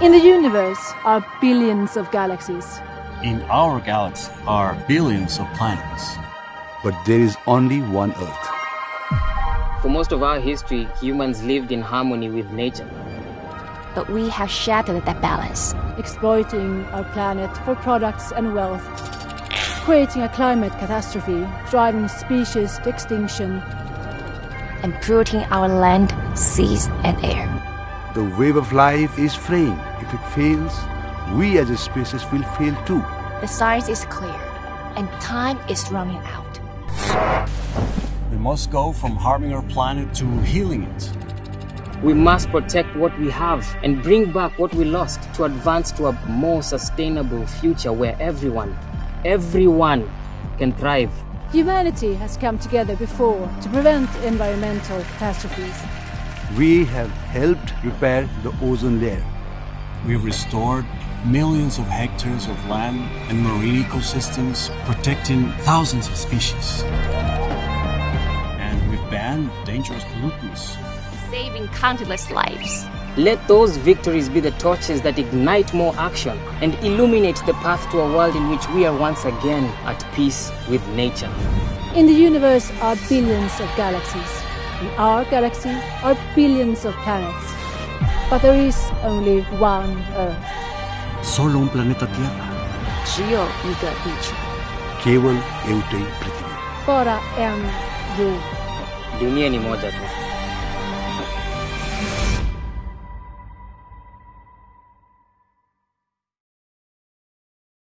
In the universe are billions of galaxies. In our galaxy are billions of planets. But there is only one Earth. For most of our history, humans lived in harmony with nature. But we have shattered that balance. exploiting our planet for products and wealth, creating a climate catastrophe, driving species to extinction. And polluting our land, seas, and air. The wave of life is fraying. If it fails, we as a species will fail too. The science is clear, and time is running out. We must go from harming our planet to healing it. We must protect what we have and bring back what we lost to advance to a more sustainable future where everyone, everyone can thrive. Humanity has come together before to prevent environmental catastrophes. We have helped repair the ozone layer. We've restored millions of hectares of land and marine ecosystems, protecting thousands of species. And we've banned dangerous pollutants. Saving countless lives. Let those victories be the torches that ignite more action and illuminate the path to a world in which we are once again at peace with nature. In the universe are billions of galaxies. In our galaxy are billions of planets. But there is only one Earth. Solo un planeta Tierra. Jio Iga Bicho. Kewan Eutei Prithivi. Bara en Jord. Dunia ni moja tu.